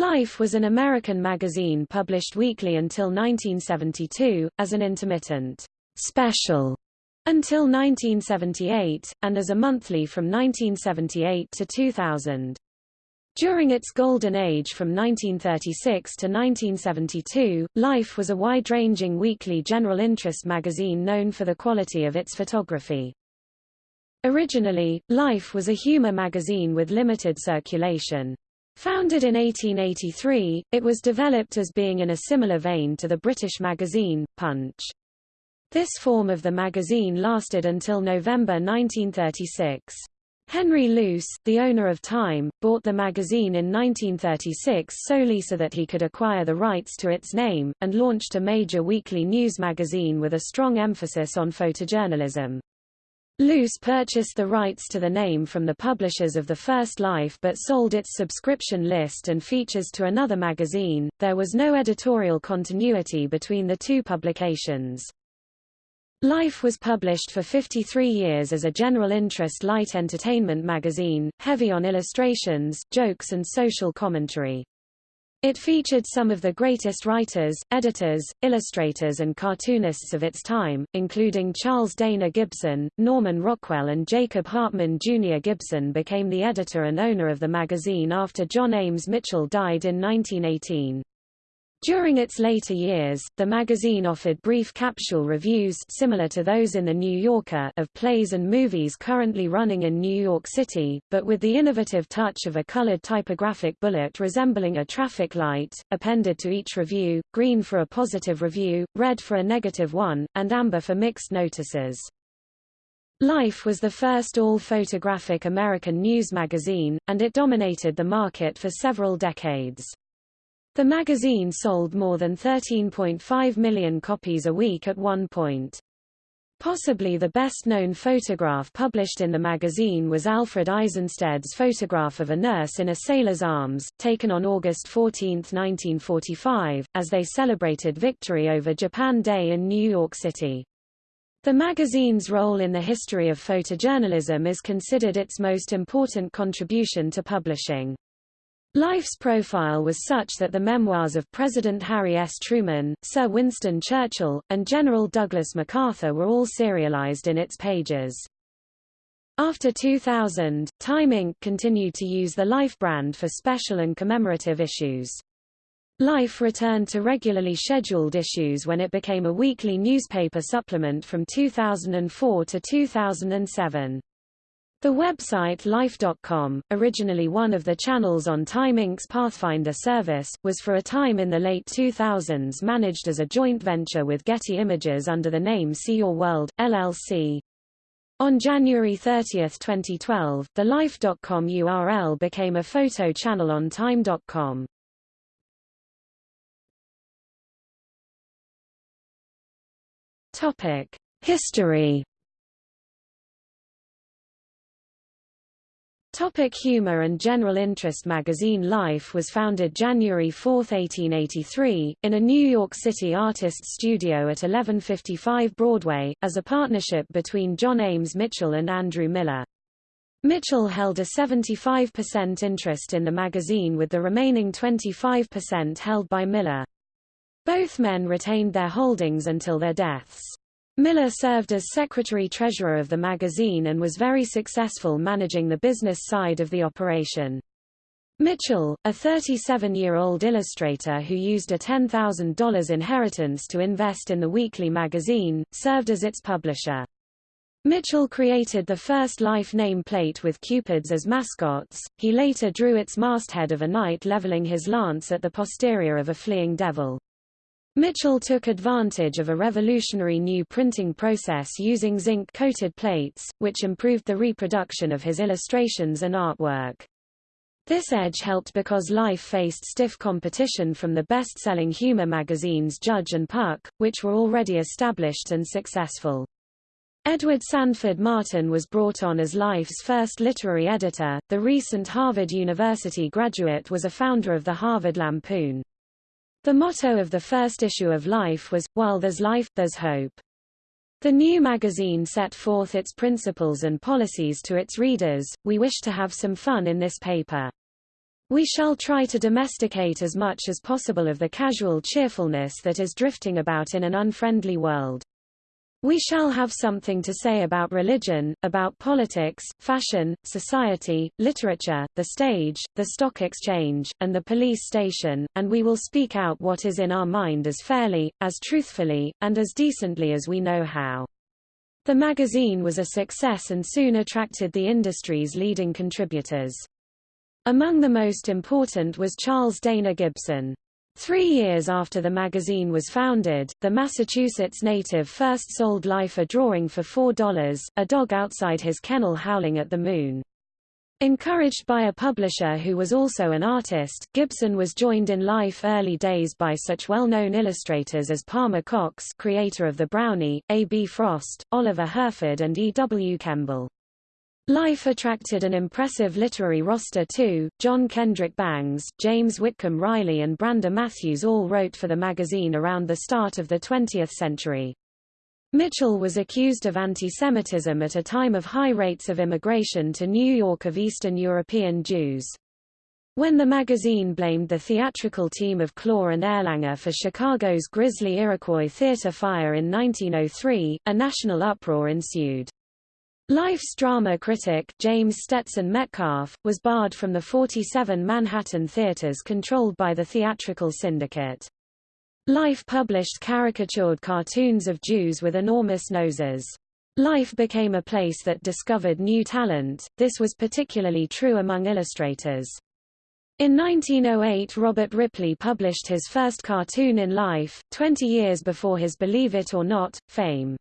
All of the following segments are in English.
Life was an American magazine published weekly until 1972, as an intermittent special until 1978, and as a monthly from 1978 to 2000. During its golden age from 1936 to 1972, Life was a wide-ranging weekly general interest magazine known for the quality of its photography. Originally, Life was a humor magazine with limited circulation. Founded in 1883, it was developed as being in a similar vein to the British magazine, Punch. This form of the magazine lasted until November 1936. Henry Luce, the owner of Time, bought the magazine in 1936 solely so that he could acquire the rights to its name, and launched a major weekly news magazine with a strong emphasis on photojournalism. Luce purchased the rights to the name from the publishers of The First Life but sold its subscription list and features to another magazine. There was no editorial continuity between the two publications. Life was published for 53 years as a general interest light entertainment magazine, heavy on illustrations, jokes and social commentary. It featured some of the greatest writers, editors, illustrators and cartoonists of its time, including Charles Dana Gibson, Norman Rockwell and Jacob Hartman Jr. Gibson became the editor and owner of the magazine after John Ames Mitchell died in 1918. During its later years, the magazine offered brief capsule reviews similar to those in The New Yorker of plays and movies currently running in New York City, but with the innovative touch of a colored typographic bullet resembling a traffic light, appended to each review, green for a positive review, red for a negative one, and amber for mixed notices. Life was the first all-photographic American news magazine, and it dominated the market for several decades. The magazine sold more than 13.5 million copies a week at one point. Possibly the best-known photograph published in the magazine was Alfred Eisenstaedt's photograph of a nurse in a sailor's arms, taken on August 14, 1945, as they celebrated victory over Japan Day in New York City. The magazine's role in the history of photojournalism is considered its most important contribution to publishing. Life's profile was such that the memoirs of President Harry S. Truman, Sir Winston Churchill, and General Douglas MacArthur were all serialized in its pages. After 2000, Time Inc. continued to use the Life brand for special and commemorative issues. Life returned to regularly scheduled issues when it became a weekly newspaper supplement from 2004 to 2007. The website Life.com, originally one of the channels on Time Inc.'s Pathfinder service, was for a time in the late 2000s managed as a joint venture with Getty Images under the name See Your World, LLC. On January 30, 2012, the Life.com URL became a photo channel on Time.com. History Topic humor and general interest magazine Life was founded January 4, 1883, in a New York City artist's studio at 1155 Broadway, as a partnership between John Ames Mitchell and Andrew Miller. Mitchell held a 75% interest in the magazine with the remaining 25% held by Miller. Both men retained their holdings until their deaths. Miller served as secretary-treasurer of the magazine and was very successful managing the business side of the operation. Mitchell, a 37-year-old illustrator who used a $10,000 inheritance to invest in the weekly magazine, served as its publisher. Mitchell created the first Life nameplate with cupids as mascots. He later drew its masthead of a knight leveling his lance at the posterior of a fleeing devil. Mitchell took advantage of a revolutionary new printing process using zinc-coated plates, which improved the reproduction of his illustrations and artwork. This edge helped because Life faced stiff competition from the best-selling humor magazines Judge and Puck, which were already established and successful. Edward Sanford Martin was brought on as Life's first literary editor. The recent Harvard University graduate was a founder of the Harvard Lampoon. The motto of the first issue of Life was, While there's life, there's hope. The new magazine set forth its principles and policies to its readers, we wish to have some fun in this paper. We shall try to domesticate as much as possible of the casual cheerfulness that is drifting about in an unfriendly world. We shall have something to say about religion, about politics, fashion, society, literature, the stage, the stock exchange, and the police station, and we will speak out what is in our mind as fairly, as truthfully, and as decently as we know how. The magazine was a success and soon attracted the industry's leading contributors. Among the most important was Charles Dana Gibson. Three years after the magazine was founded, the Massachusetts native first sold Life a drawing for $4, a dog outside his kennel howling at the moon. Encouraged by a publisher who was also an artist, Gibson was joined in Life early days by such well-known illustrators as Palmer Cox creator of the Brownie, A. B. Frost, Oliver Herford and E. W. Kemble. Life attracted an impressive literary roster too. John Kendrick Bangs, James Whitcomb Riley and Brander Matthews all wrote for the magazine around the start of the 20th century. Mitchell was accused of anti-Semitism at a time of high rates of immigration to New York of Eastern European Jews. When the magazine blamed the theatrical team of Klaw and Erlanger for Chicago's grisly Iroquois theater fire in 1903, a national uproar ensued. Life's drama critic, James Stetson Metcalf, was barred from the 47 Manhattan theaters controlled by the theatrical syndicate. Life published caricatured cartoons of Jews with enormous noses. Life became a place that discovered new talent, this was particularly true among illustrators. In 1908 Robert Ripley published his first cartoon in Life, 20 years before his Believe It or Not, fame.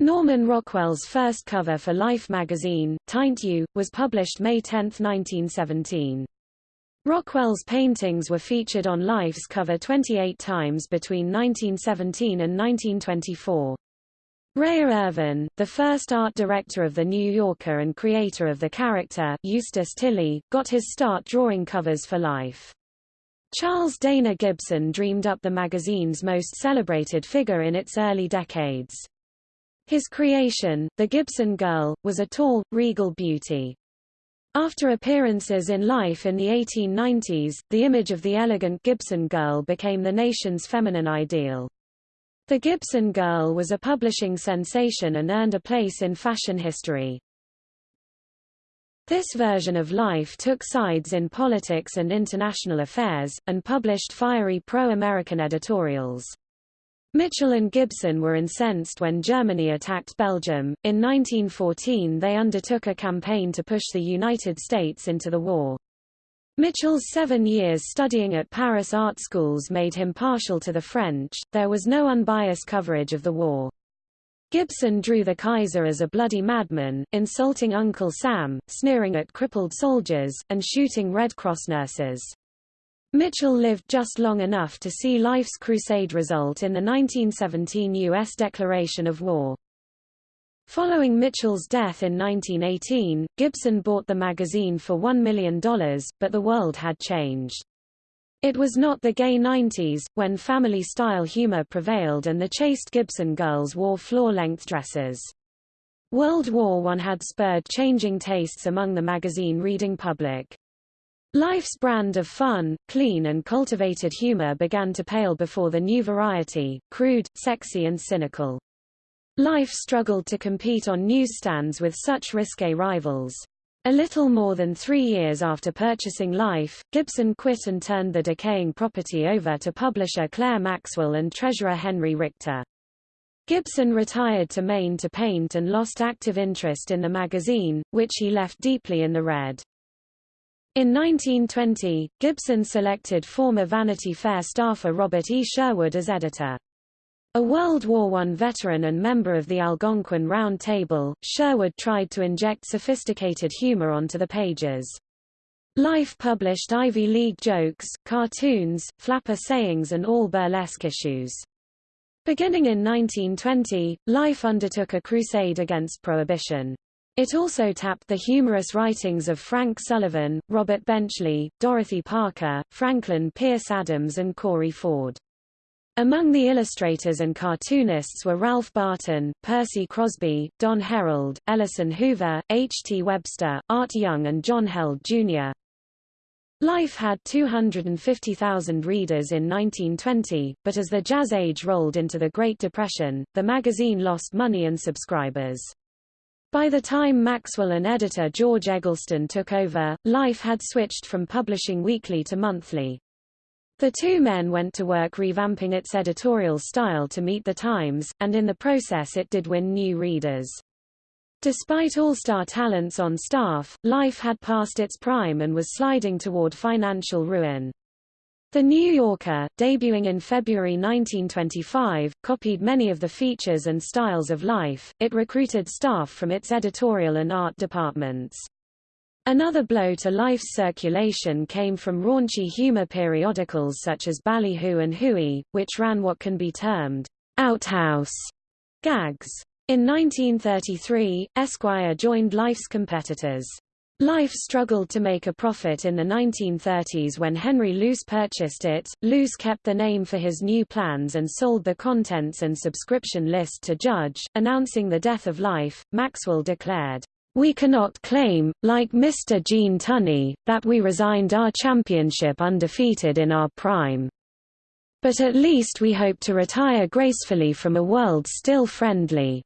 Norman Rockwell's first cover for Life magazine, Taint You, was published May 10, 1917. Rockwell's paintings were featured on Life's cover 28 times between 1917 and 1924. Rhea Irvin, the first art director of The New Yorker and creator of the character Eustace Tilley, got his start drawing covers for Life. Charles Dana Gibson dreamed up the magazine's most celebrated figure in its early decades. His creation, the Gibson Girl, was a tall, regal beauty. After appearances in Life in the 1890s, the image of the elegant Gibson girl became the nation's feminine ideal. The Gibson Girl was a publishing sensation and earned a place in fashion history. This version of Life took sides in politics and international affairs, and published fiery pro-American editorials. Mitchell and Gibson were incensed when Germany attacked Belgium. In 1914 they undertook a campaign to push the United States into the war. Mitchell's seven years studying at Paris art schools made him partial to the French, there was no unbiased coverage of the war. Gibson drew the Kaiser as a bloody madman, insulting Uncle Sam, sneering at crippled soldiers, and shooting Red Cross nurses. Mitchell lived just long enough to see Life's crusade result in the 1917 U.S. declaration of war. Following Mitchell's death in 1918, Gibson bought the magazine for $1 million, but the world had changed. It was not the gay 90s, when family-style humor prevailed and the chaste Gibson girls wore floor-length dresses. World War I had spurred changing tastes among the magazine-reading public. Life's brand of fun, clean and cultivated humor began to pale before the new variety, crude, sexy and cynical. Life struggled to compete on newsstands with such risque rivals. A little more than three years after purchasing Life, Gibson quit and turned the decaying property over to publisher Claire Maxwell and treasurer Henry Richter. Gibson retired to Maine to paint and lost active interest in the magazine, which he left deeply in the red. In 1920, Gibson selected former Vanity Fair staffer Robert E. Sherwood as editor. A World War I veteran and member of the Algonquin Round Table, Sherwood tried to inject sophisticated humor onto the pages. Life published Ivy League jokes, cartoons, flapper sayings and all burlesque issues. Beginning in 1920, Life undertook a crusade against prohibition. It also tapped the humorous writings of Frank Sullivan, Robert Benchley, Dorothy Parker, Franklin Pierce Adams and Corey Ford. Among the illustrators and cartoonists were Ralph Barton, Percy Crosby, Don Herold, Ellison Hoover, H. T. Webster, Art Young and John Held, Jr. Life had 250,000 readers in 1920, but as the Jazz Age rolled into the Great Depression, the magazine lost money and subscribers. By the time Maxwell and editor George Eggleston took over, Life had switched from publishing weekly to monthly. The two men went to work revamping its editorial style to meet the times, and in the process it did win new readers. Despite all-star talents on staff, Life had passed its prime and was sliding toward financial ruin. The New Yorker, debuting in February 1925, copied many of the features and styles of Life. It recruited staff from its editorial and art departments. Another blow to Life's circulation came from raunchy humor periodicals such as Ballyhoo and Hooey, which ran what can be termed outhouse gags. In 1933, Esquire joined Life's competitors. Life struggled to make a profit in the 1930s when Henry Luce purchased it. Luce kept the name for his new plans and sold the contents and subscription list to Judge. Announcing the death of Life, Maxwell declared, We cannot claim, like Mr. Gene Tunney, that we resigned our championship undefeated in our prime. But at least we hope to retire gracefully from a world still friendly.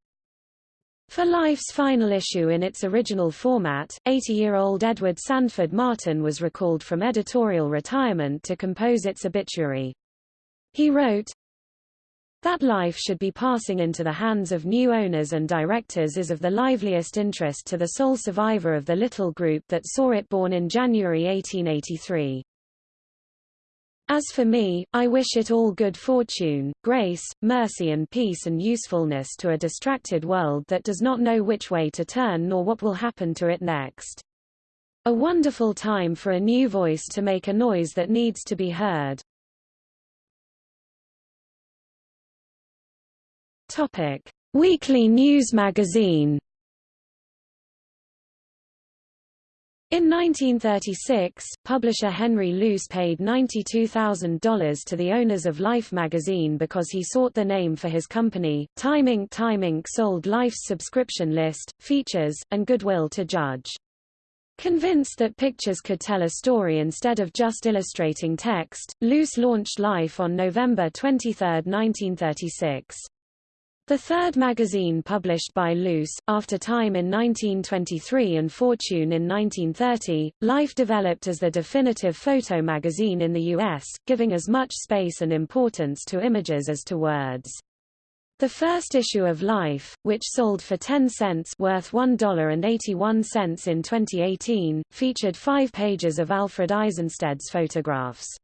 For Life's final issue in its original format, 80-year-old Edward Sanford Martin was recalled from editorial retirement to compose its obituary. He wrote, that life should be passing into the hands of new owners and directors is of the liveliest interest to the sole survivor of the little group that saw it born in January 1883. As for me, I wish it all good fortune, grace, mercy and peace and usefulness to a distracted world that does not know which way to turn nor what will happen to it next. A wonderful time for a new voice to make a noise that needs to be heard. Topic: Weekly News Magazine In 1936, publisher Henry Luce paid $92,000 to the owners of Life magazine because he sought the name for his company. Time Inc. Time Inc. sold Life's subscription list, features, and goodwill to Judge. Convinced that pictures could tell a story instead of just illustrating text, Luce launched Life on November 23, 1936. The third magazine published by Luce, after Time in 1923 and Fortune in 1930, Life developed as the definitive photo magazine in the U.S., giving as much space and importance to images as to words. The first issue of Life, which sold for 10 cents worth $1.81 in 2018, featured five pages of Alfred Eisenstaedt's photographs.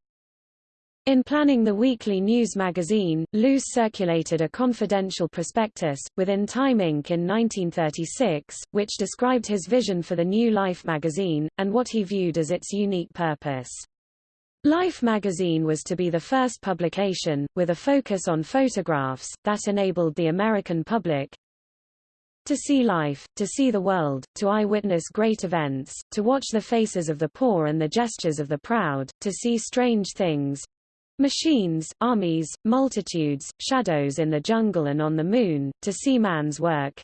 In planning the weekly news magazine, Luce circulated a confidential prospectus, within Time Inc. in 1936, which described his vision for the new Life magazine, and what he viewed as its unique purpose. Life magazine was to be the first publication, with a focus on photographs, that enabled the American public to see life, to see the world, to eyewitness great events, to watch the faces of the poor and the gestures of the proud, to see strange things, Machines, armies, multitudes, shadows in the jungle and on the moon, to see man's work.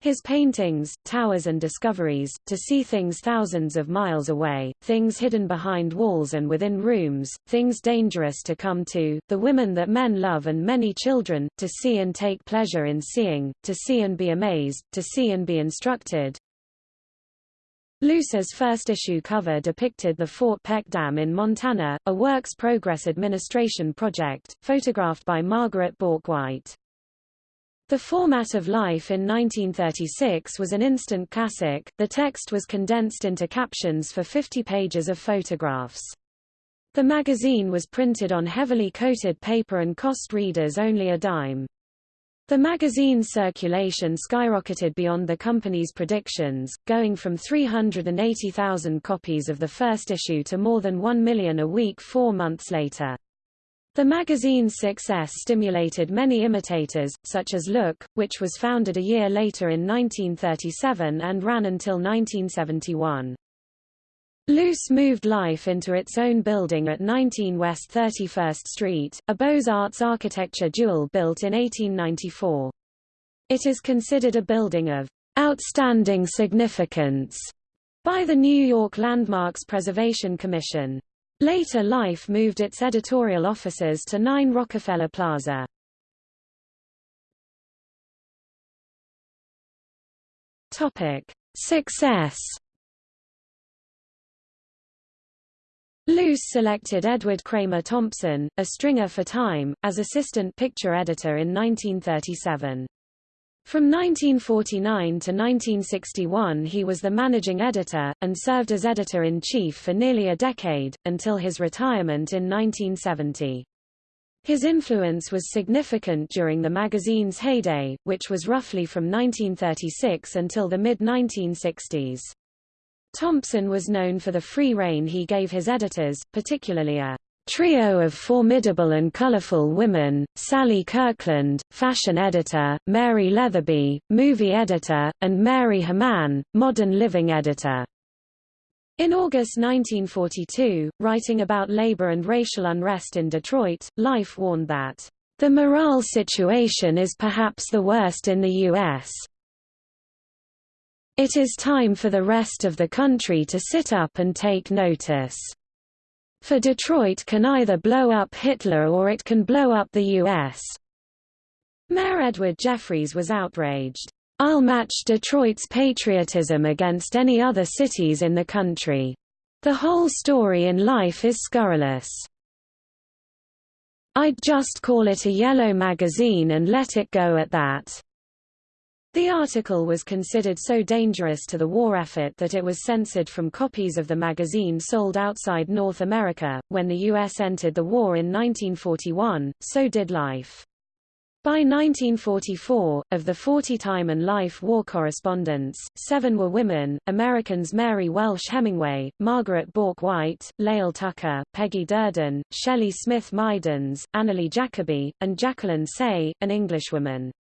His paintings, towers and discoveries, to see things thousands of miles away, things hidden behind walls and within rooms, things dangerous to come to, the women that men love and many children, to see and take pleasure in seeing, to see and be amazed, to see and be instructed, Luce's first issue cover depicted the Fort Peck Dam in Montana, a Works Progress Administration project, photographed by Margaret Bourke-White. The format of Life in 1936 was an instant classic, the text was condensed into captions for 50 pages of photographs. The magazine was printed on heavily coated paper and cost readers only a dime. The magazine's circulation skyrocketed beyond the company's predictions, going from 380,000 copies of the first issue to more than 1 million a week four months later. The magazine's success stimulated many imitators, such as Look, which was founded a year later in 1937 and ran until 1971. Luce moved Life into its own building at 19 West 31st Street, a Beaux-Arts architecture jewel built in 1894. It is considered a building of outstanding significance by the New York Landmarks Preservation Commission. Later Life moved its editorial offices to 9 Rockefeller Plaza. Topic: Success. Luce selected Edward Kramer Thompson, a stringer for Time, as assistant picture editor in 1937. From 1949 to 1961 he was the managing editor, and served as editor-in-chief for nearly a decade, until his retirement in 1970. His influence was significant during the magazine's heyday, which was roughly from 1936 until the mid-1960s. Thompson was known for the free rein he gave his editors, particularly a trio of formidable and colorful women, Sally Kirkland, fashion editor, Mary Leatherbee, movie editor, and Mary Hamman, modern living editor. In August 1942, writing about labor and racial unrest in Detroit, Life warned that, "...the morale situation is perhaps the worst in the U.S. It is time for the rest of the country to sit up and take notice." For Detroit can either blow up Hitler or it can blow up the U.S. Mayor Edward Jeffries was outraged. I'll match Detroit's patriotism against any other cities in the country. The whole story in life is scurrilous. I'd just call it a yellow magazine and let it go at that. The article was considered so dangerous to the war effort that it was censored from copies of the magazine sold outside North America. When the U.S. entered the war in 1941, so did Life. By 1944, of the 40 Time and Life war correspondents, seven were women, Americans Mary Welsh Hemingway, Margaret Bourke White, Lael Tucker, Peggy Durdin, Shelley Smith Mydans, Annalee Jacoby, and Jacqueline Saix, an Englishwoman.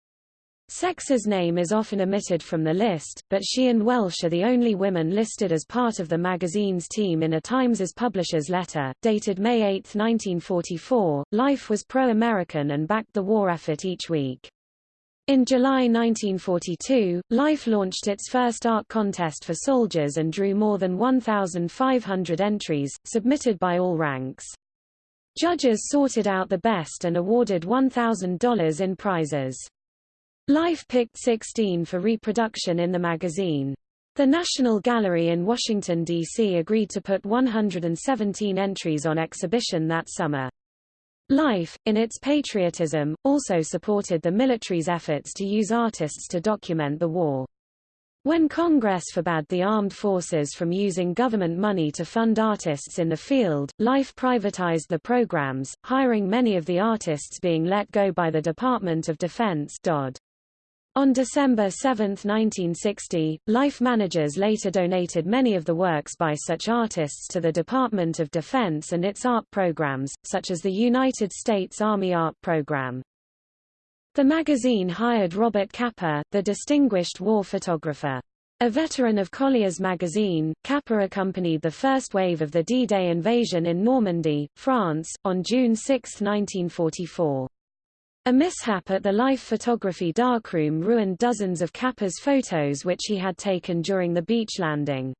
Saix's name is often omitted from the list, but she and Welsh are the only women listed as part of the magazine's team in a Times' publisher's letter, dated May 8, 1944. Life was pro-American and backed the war effort each week. In July 1942, Life launched its first art contest for soldiers and drew more than 1,500 entries, submitted by all ranks. Judges sorted out the best and awarded $1,000 in prizes. Life picked 16 for reproduction in the magazine. The National Gallery in Washington, D.C. agreed to put 117 entries on exhibition that summer. Life, in its patriotism, also supported the military's efforts to use artists to document the war. When Congress forbade the armed forces from using government money to fund artists in the field, Life privatized the programs, hiring many of the artists being let go by the Department of Defense DOD. On December 7, 1960, Life managers later donated many of the works by such artists to the Department of Defense and its art programs, such as the United States Army Art Program. The magazine hired Robert Capa, the distinguished war photographer. A veteran of Collier's magazine, Capa accompanied the first wave of the D-Day invasion in Normandy, France, on June 6, 1944. A mishap at the Life photography darkroom ruined dozens of Capa's photos which he had taken during the beach landing.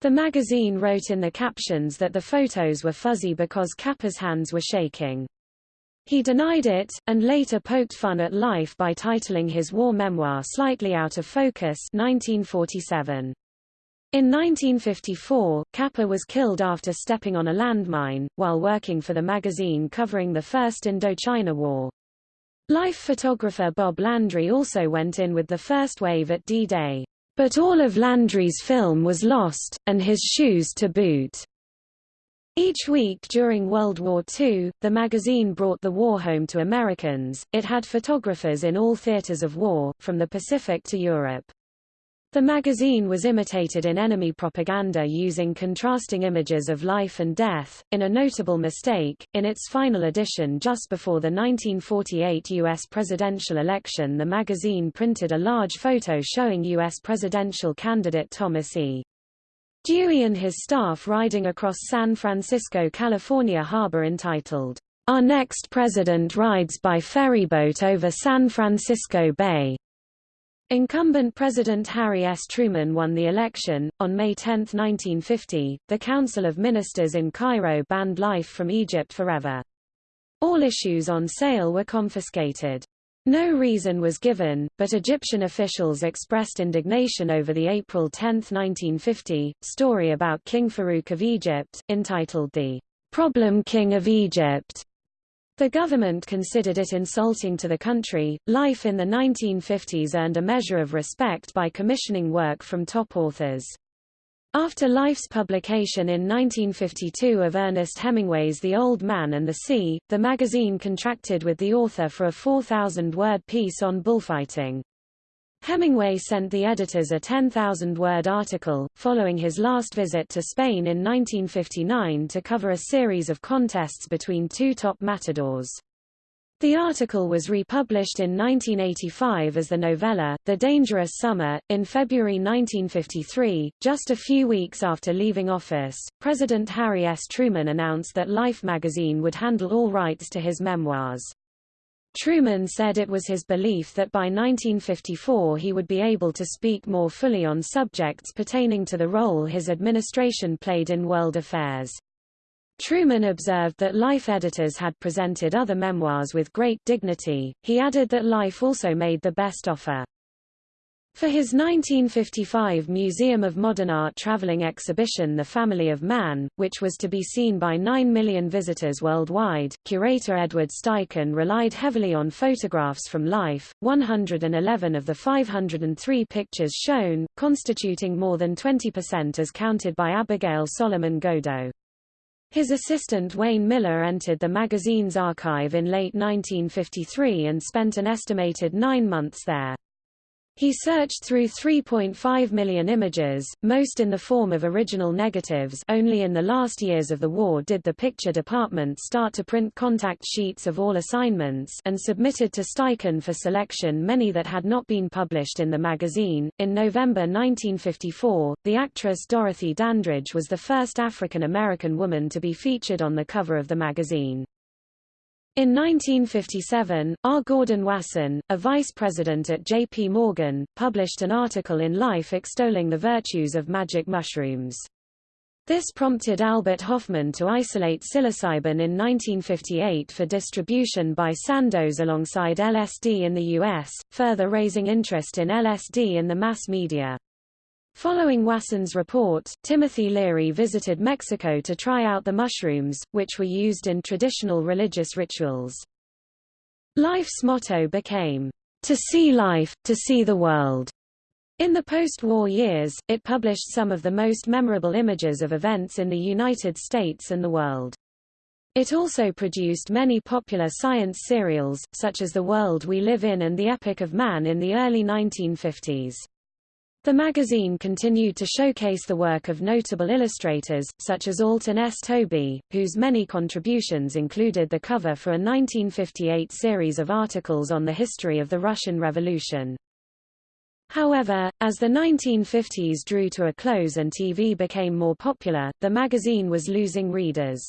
The magazine wrote in the captions that the photos were fuzzy because Capa's hands were shaking. He denied it, and later poked fun at Life by titling his war memoir Slightly Out of Focus 1947. In 1954, Kappa was killed after stepping on a landmine, while working for the magazine covering the First Indochina War. Life photographer Bob Landry also went in with the first wave at D-Day. But all of Landry's film was lost, and his shoes to boot. Each week during World War II, the magazine brought the war home to Americans. It had photographers in all theaters of war, from the Pacific to Europe. The magazine was imitated in enemy propaganda using contrasting images of life and death. In a notable mistake, in its final edition just before the 1948 U.S. presidential election, the magazine printed a large photo showing U.S. presidential candidate Thomas E. Dewey and his staff riding across San Francisco, California harbor entitled, Our Next President Rides by Ferryboat Over San Francisco Bay. Incumbent President Harry S. Truman won the election. On May 10, 1950, the Council of Ministers in Cairo banned life from Egypt forever. All issues on sale were confiscated. No reason was given, but Egyptian officials expressed indignation over the April 10, 1950, story about King Farouk of Egypt, entitled The Problem King of Egypt. The government considered it insulting to the country. Life in the 1950s earned a measure of respect by commissioning work from top authors. After Life's publication in 1952 of Ernest Hemingway's The Old Man and the Sea, the magazine contracted with the author for a 4,000-word piece on bullfighting. Hemingway sent the editors a 10,000-word article, following his last visit to Spain in 1959 to cover a series of contests between two top matadors. The article was republished in 1985 as the novella, The Dangerous Summer. In February 1953, just a few weeks after leaving office, President Harry S. Truman announced that Life magazine would handle all rights to his memoirs. Truman said it was his belief that by 1954 he would be able to speak more fully on subjects pertaining to the role his administration played in world affairs. Truman observed that Life editors had presented other memoirs with great dignity. He added that Life also made the best offer. For his 1955 Museum of Modern Art traveling exhibition The Family of Man, which was to be seen by 9 million visitors worldwide, curator Edward Steichen relied heavily on photographs from life. 111 of the 503 pictures shown, constituting more than 20% as counted by Abigail Solomon Godeau. His assistant Wayne Miller entered the magazine's archive in late 1953 and spent an estimated nine months there. He searched through 3.5 million images, most in the form of original negatives only in the last years of the war did the picture department start to print contact sheets of all assignments and submitted to Steichen for selection many that had not been published in the magazine. In November 1954, the actress Dorothy Dandridge was the first African American woman to be featured on the cover of the magazine. In 1957, R. Gordon Wasson, a vice president at J.P. Morgan, published an article in Life extolling the virtues of magic mushrooms. This prompted Albert Hofmann to isolate psilocybin in 1958 for distribution by Sandoz alongside LSD in the U.S., further raising interest in LSD in the mass media. Following Wasson's report, Timothy Leary visited Mexico to try out the mushrooms, which were used in traditional religious rituals. Life's motto became, "...to see life, to see the world." In the post-war years, it published some of the most memorable images of events in the United States and the world. It also produced many popular science serials, such as The World We Live In and The Epic of Man in the early 1950s. The magazine continued to showcase the work of notable illustrators, such as Alton S. Tobey, whose many contributions included the cover for a 1958 series of articles on the history of the Russian Revolution. However, as the 1950s drew to a close and TV became more popular, the magazine was losing readers.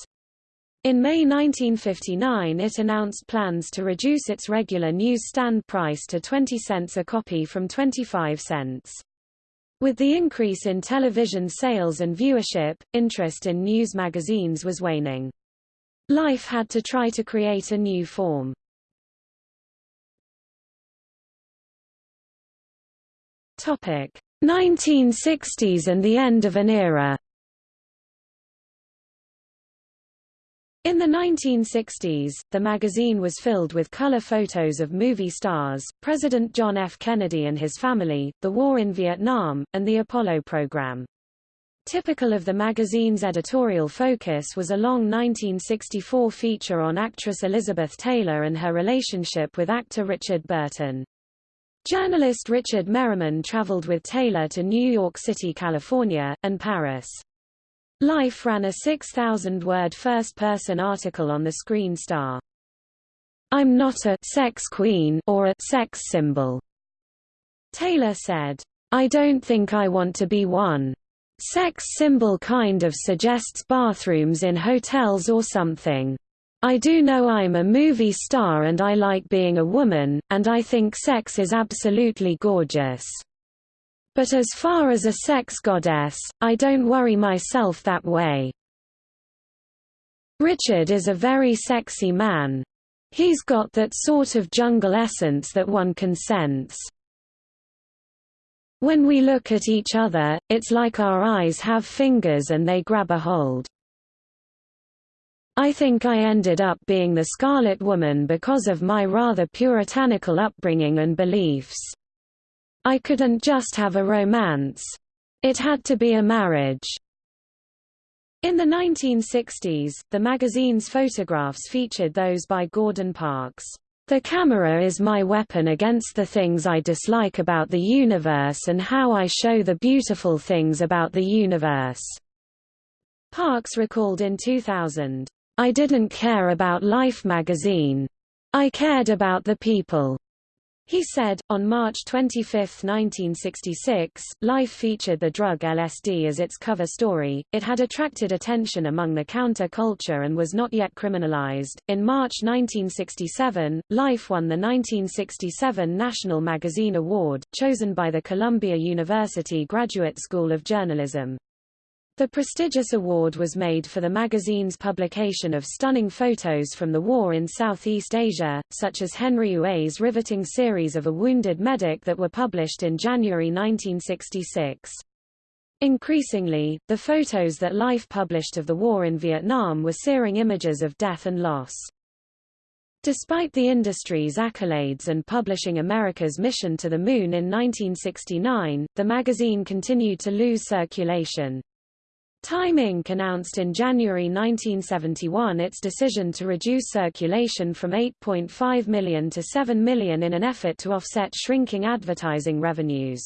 In May 1959 it announced plans to reduce its regular newsstand price to 20 cents a copy from 25 cents. With the increase in television sales and viewership, interest in news magazines was waning. Life had to try to create a new form. Topic: 1960s and the end of an era. In the 1960s, the magazine was filled with color photos of movie stars, President John F. Kennedy and his family, the war in Vietnam, and the Apollo program. Typical of the magazine's editorial focus was a long 1964 feature on actress Elizabeth Taylor and her relationship with actor Richard Burton. Journalist Richard Meryman traveled with Taylor to New York City, California, and Paris. Life ran a 6,000-word first-person article on the screen star. I'm not a sex queen or a sex symbol. Taylor said, I don't think I want to be one. Sex symbol kind of suggests bathrooms in hotels or something. I do know I'm a movie star and I like being a woman, and I think sex is absolutely gorgeous. But as far as a sex goddess, I don't worry myself that way. Richard is a very sexy man. He's got that sort of jungle essence that one can sense. When we look at each other, it's like our eyes have fingers and they grab a hold. I think I ended up being the Scarlet Woman because of my rather puritanical upbringing and beliefs. I couldn't just have a romance. It had to be a marriage. In the 1960s, the magazine's photographs featured those by Gordon Parks. The camera is my weapon against the things I dislike about the universe and how I show the beautiful things about the universe. Parks recalled in 2000. I didn't care about Life magazine. I cared about the people. He said, on March 25, 1966, Life featured the drug LSD as its cover story. It had attracted attention among the counter-culture and was not yet criminalized. In March 1967, Life won the 1967 National Magazine Award, chosen by the Columbia University Graduate School of Journalism. The prestigious award was made for the magazine's publication of stunning photos from the war in Southeast Asia, such as Henry Huet's riveting series of a wounded medic that were published in January 1966. Increasingly, the photos that Life published of the war in Vietnam were searing images of death and loss. Despite the industry's accolades and publishing America's mission to the moon in 1969, the magazine continued to lose circulation. Time Inc. announced in January 1971 its decision to reduce circulation from 8.5 million to 7 million in an effort to offset shrinking advertising revenues.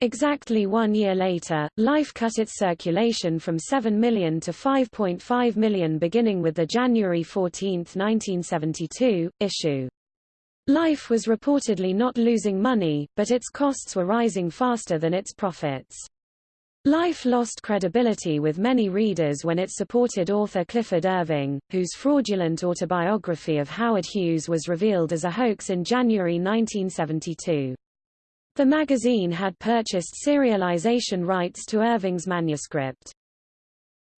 Exactly one year later, Life cut its circulation from 7 million to 5.5 million beginning with the January 14, 1972, issue. Life was reportedly not losing money, but its costs were rising faster than its profits. Life lost credibility with many readers when it supported author Clifford Irving, whose fraudulent autobiography of Howard Hughes was revealed as a hoax in January 1972. The magazine had purchased serialization rights to Irving's manuscript.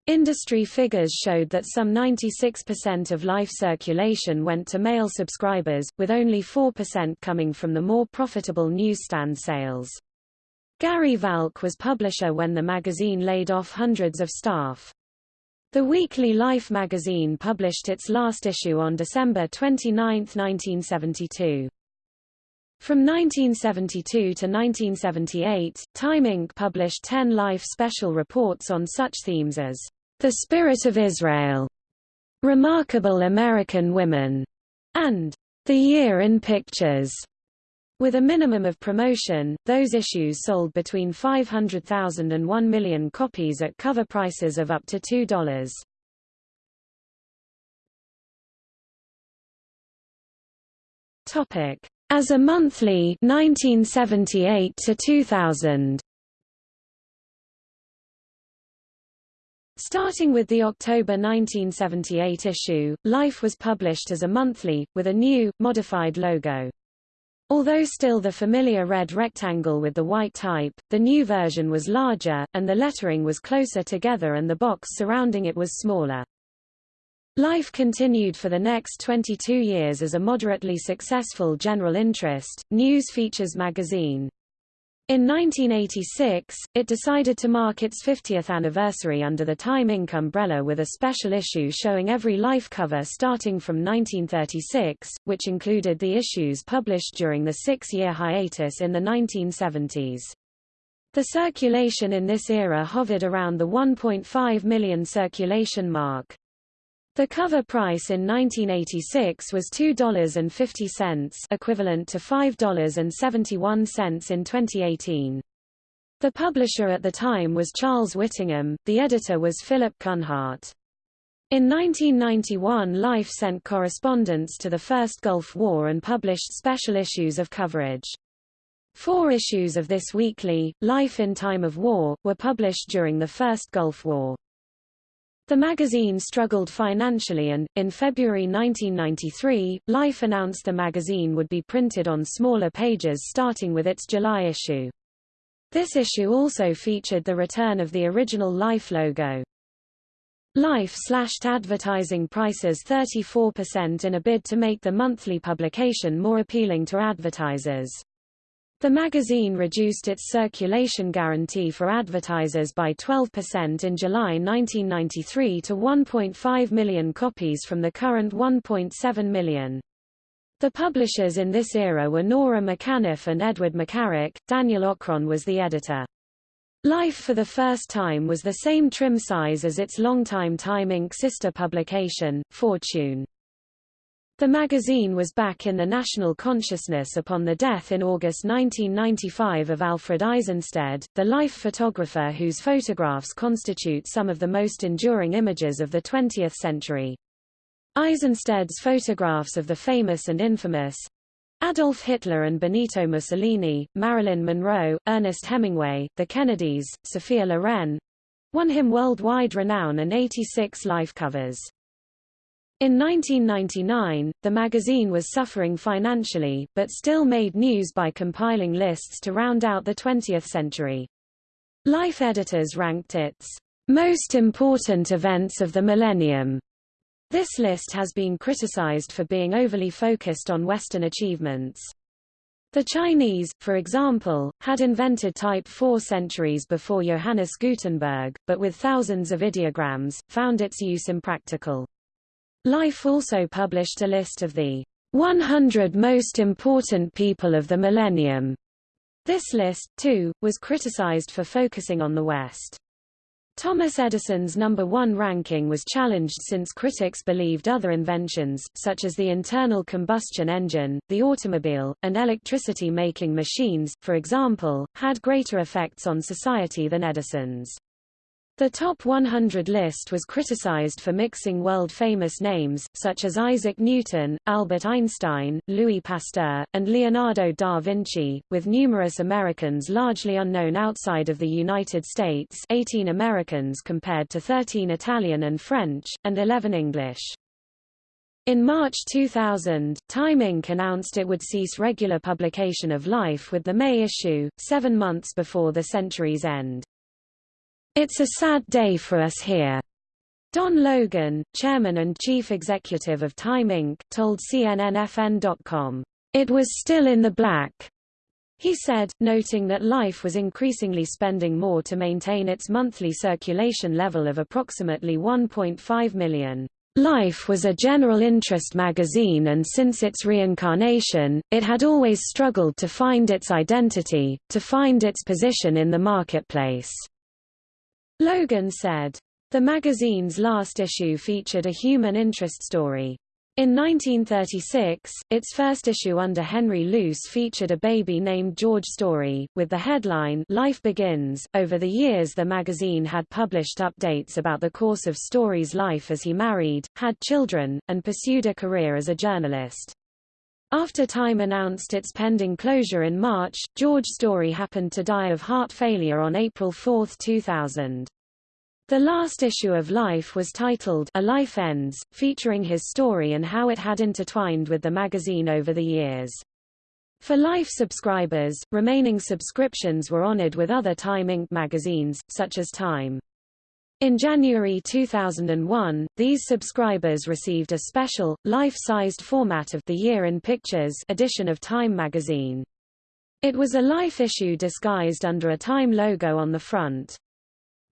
Industry figures showed that some 96% of Life circulation went to mail subscribers, with only 4% coming from the more profitable newsstand sales. Garry Valk was publisher when the magazine laid off hundreds of staff. The weekly Life magazine published its last issue on December 29, 1972. From 1972 to 1978, Time Inc. published ten Life special reports on such themes as The Spirit of Israel, Remarkable American Women, and The Year in Pictures. With a minimum of promotion, those issues sold between 500,000 and 1 million copies at cover prices of up to $2. Topic: As a monthly 1978 to 2000. Starting with the October 1978 issue, Life was published as a monthly, with a new, modified logo. Although still the familiar red rectangle with the white type, the new version was larger, and the lettering was closer together and the box surrounding it was smaller. Life continued for the next 22 years as a moderately successful general interest, news features magazine. In 1986, it decided to mark its 50th anniversary under the Time Inc. umbrella with a special issue showing every Life cover starting from 1936, which included the issues published during the six-year hiatus in the 1970s. The circulation in this era hovered around the 1.5 million circulation mark. The cover price in 1986 was $2.50 equivalent to $5.71 in 2018. The publisher at the time was Charles Whittingham, the editor was Philip Kunhardt. In 1991 Life sent correspondence to the First Gulf War and published special issues of coverage. Four issues of this weekly, Life in Time of War, were published during the First Gulf War. The magazine struggled financially and, in February 1993, Life announced the magazine would be printed on smaller pages starting with its July issue. This issue also featured the return of the original Life logo. Life slashed advertising prices 34% in a bid to make the monthly publication more appealing to advertisers. The magazine reduced its circulation guarantee for advertisers by 12% in July 1993 to 1.5 million copies from the current 1.7 million. The publishers in this era were Nora McAniff and Edward McCarrick, Daniel Okrent was the editor. Life for the first time was the same trim size as its longtime Time Inc. sister publication, Fortune. The magazine was back in the national consciousness upon the death in August 1995 of Alfred Eisenstaedt, the life photographer whose photographs constitute some of the most enduring images of the 20th century. Eisenstaedt's photographs of the famous and infamous Adolf Hitler and Benito Mussolini, Marilyn Monroe, Ernest Hemingway, the Kennedys, Sophia Loren won him worldwide renown and 86 life covers. In 1999, the magazine was suffering financially, but still made news by compiling lists to round out the 20th century. Life editors ranked its most important events of the millennium. This list has been criticized for being overly focused on Western achievements. The Chinese, for example, had invented type four centuries before Johannes Gutenberg, but with thousands of ideograms, found its use impractical. Life also published a list of the 100 most important people of the millennium. This list, too, was criticized for focusing on the West. Thomas Edison's number one ranking was challenged since critics believed other inventions, such as the internal combustion engine, the automobile, and electricity-making machines, for example, had greater effects on society than Edison's. The top 100 list was criticized for mixing world-famous names, such as Isaac Newton, Albert Einstein, Louis Pasteur, and Leonardo da Vinci, with numerous Americans largely unknown outside of the United States 18 Americans compared to 13 Italian and French, and 11 English. In March 2000, Time Inc. announced it would cease regular publication of Life with the May issue, seven months before the century's end. It's a sad day for us here. Don Logan, chairman and chief executive of Time Inc., told CNNFN.com, It was still in the black. He said, noting that Life was increasingly spending more to maintain its monthly circulation level of approximately 1.5 million. Life was a general interest magazine and since its reincarnation, it had always struggled to find its identity, to find its position in the marketplace. Logan said, The magazine's last issue featured a human interest story. In 1936, its first issue under Henry Luce featured a baby named George Story, with the headline Life Begins. Over the years, the magazine had published updates about the course of Story's life as he married, had children, and pursued a career as a journalist. After Time announced its pending closure in March, George Story happened to die of heart failure on April 4, 2000. The last issue of Life was titled A Life Ends, featuring his story and how it had intertwined with the magazine over the years. For Life subscribers, remaining subscriptions were honored with other Time Inc. magazines, such as Time. In January 2001, these subscribers received a special, life-sized format of The Year in Pictures edition of Time magazine. It was a Life issue disguised under a Time logo on the front.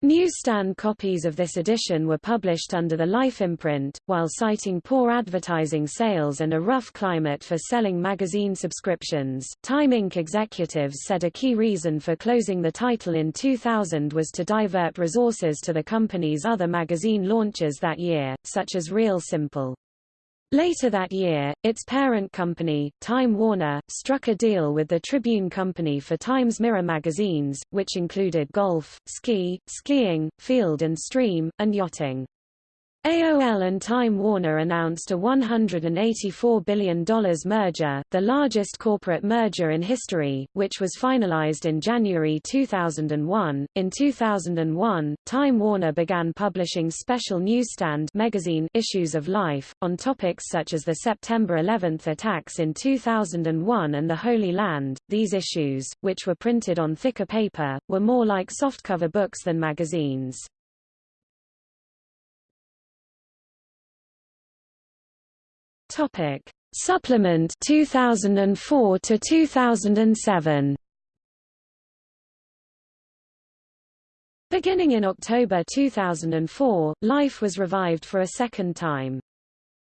Newsstand copies of this edition were published under the Life imprint, while citing poor advertising sales and a rough climate for selling magazine subscriptions. Time Inc. executives said a key reason for closing the title in 2000 was to divert resources to the company's other magazine launches that year, such as Real Simple. Later that year, its parent company, Time Warner, struck a deal with the Tribune Company for Times Mirror magazines, which included golf, ski, skiing, field and stream, and yachting. AOL and Time Warner announced a $184 billion merger, the largest corporate merger in history, which was finalized in January 2001. In 2001, Time Warner began publishing special newsstand magazine issues of Life, on topics such as the September 11 attacks in 2001 and the Holy Land. These issues, which were printed on thicker paper, were more like softcover books than magazines. Topic: Supplement 2004 to 2007. Beginning in October 2004, Life was revived for a second time.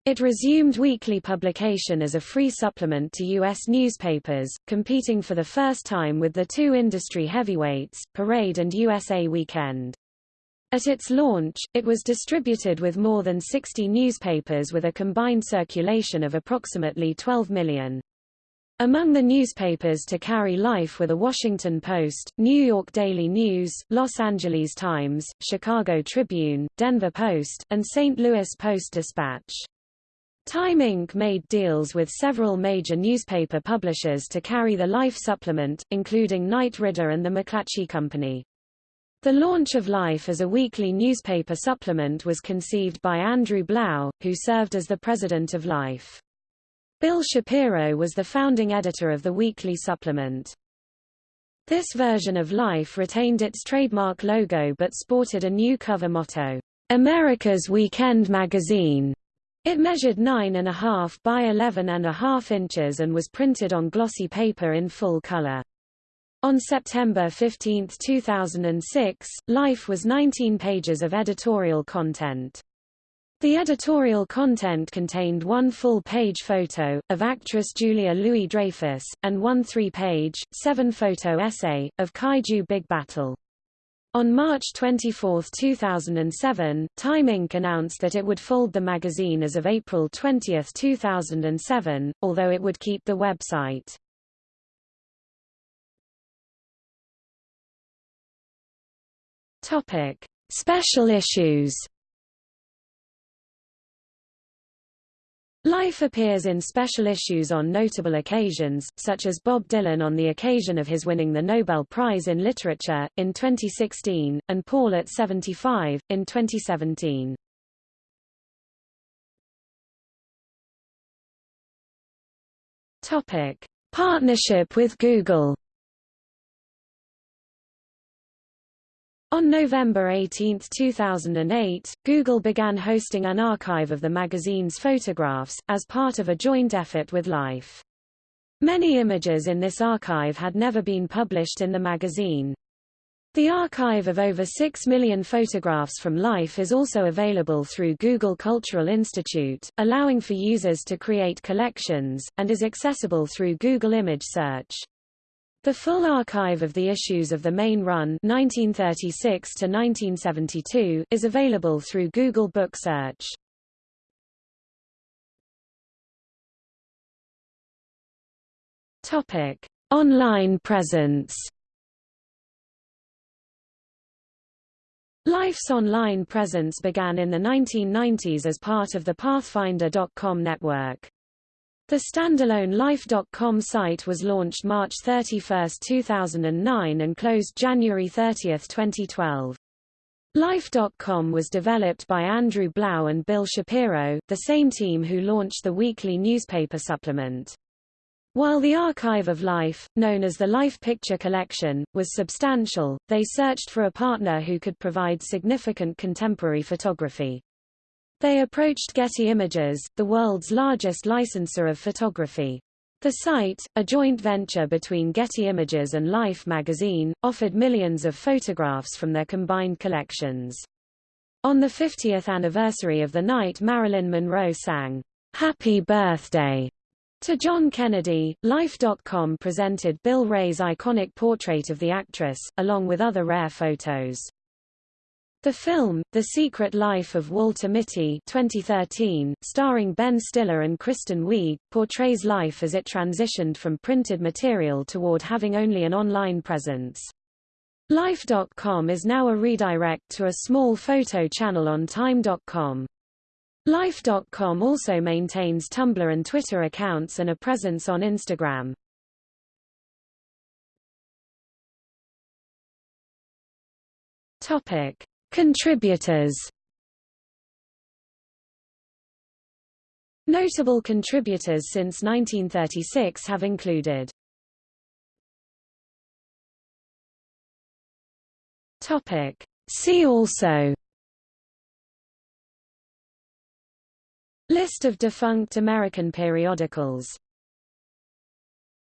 It resumed weekly publication as a free supplement to U.S. newspapers, competing for the first time with the two industry heavyweights, Parade and USA Weekend. At its launch, it was distributed with more than 60 newspapers with a combined circulation of approximately 12 million. Among the newspapers to carry life were The Washington Post, New York Daily News, Los Angeles Times, Chicago Tribune, Denver Post, and St. Louis Post-Dispatch. Time Inc. made deals with several major newspaper publishers to carry the Life supplement, including Knight Ridder and the McClatchy Company. The launch of Life as a weekly newspaper supplement was conceived by Andrew Blau, who served as the president of Life. Bill Shapiro was the founding editor of the weekly supplement. This version of Life retained its trademark logo but sported a new cover motto, America's Weekend Magazine. It measured 9.5 by 11.5 inches and was printed on glossy paper in full color. On September 15, 2006, Life was 19 pages of editorial content. The editorial content contained one full-page photo, of actress Julia Louis-Dreyfus, and one three-page, seven-photo essay, of Kaiju Big Battel. On March 24, 2007, Time Inc. announced that it would fold the magazine as of April 20, 2007, although it would keep the website. Topic: Special issues. Life appears in special issues on notable occasions, such as Bob Dylan on the occasion of his winning the Nobel Prize in Literature, in 2016, and Paul at 75, in 2017. Topic. Partnership with Google On November 18, 2008, Google began hosting an archive of the magazine's photographs, as part of a joint effort with Life. Many images in this archive had never been published in the magazine. The archive of over 6 million photographs from Life is also available through Google Cultural Institute, allowing for users to create collections, and is accessible through Google Image Search. The full archive of the issues of the main run 1936 to 1972 is available through Google Book Search. Topic: Online presence. Life's online presence began in the 1990s as part of the Pathfinder.com network. The standalone Life.com site was launched March 31, 2009 and closed January 30, 2012. Life.com was developed by Andrew Blau and Bill Shapiro, the same team who launched the weekly newspaper supplement. While the archive of Life, known as the Life Picture Collection, was substantial, they searched for a partner who could provide significant contemporary photography. They approached Getty Images, the world's largest licensor of photography. The site, a joint venture between Getty Images and Life magazine, offered millions of photographs from their combined collections. On the 50th anniversary of the night Marilyn Monroe sang, Happy Birthday to John Kennedy, Life.com presented Bill Ray's iconic portrait of the actress, along with other rare photos. The film, The Secret Life of Walter Mitty 2013, starring Ben Stiller and Kristen Wiig, portrays life as it transitioned from printed material toward having only an online presence. Life.com is now a redirect to a small photo channel on Time.com. Life.com also maintains Tumblr and Twitter accounts and a presence on Instagram. Topic: Contributors. Notable contributors since 1936 have included Topic. See also List of defunct American periodicals